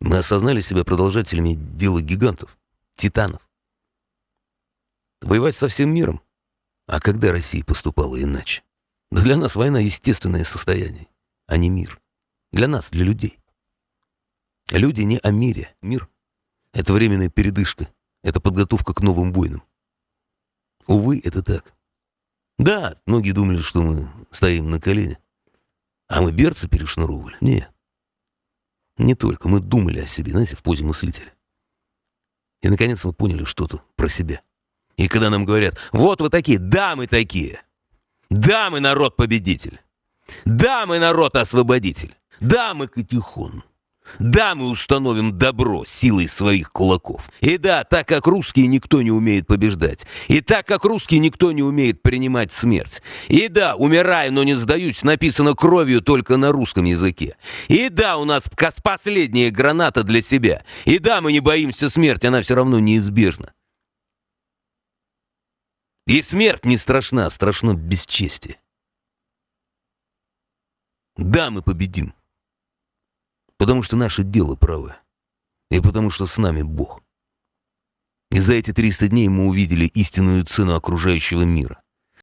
Мы осознали себя продолжателями дела гигантов, титанов. Воевать со всем миром? А когда Россия поступала иначе? Да для нас война — естественное состояние, а не мир. Для нас, для людей. Люди не о мире. Мир — это временная передышка, это подготовка к новым войнам. Увы, это так. Да, многие думали, что мы стоим на колене. А мы берцы перешнуровывали. Нет. Не только. Мы думали о себе, знаете, в позе мыслителя. И, наконец, мы поняли что-то про себя. И когда нам говорят, вот вы такие, да, мы такие. Да, мы народ-победитель. Да, мы народ-освободитель. Да, мы Катихон. Да, мы установим добро силой своих кулаков. И да, так как русские никто не умеет побеждать. И так как русские никто не умеет принимать смерть. И да, умираю, но не сдаюсь, написано кровью только на русском языке. И да, у нас последняя граната для себя. И да, мы не боимся смерти, она все равно неизбежна. И смерть не страшна, страшно бесчестие. Да, мы победим. Потому что наше дело правое. И потому что с нами Бог. И за эти 300 дней мы увидели истинную цену окружающего мира.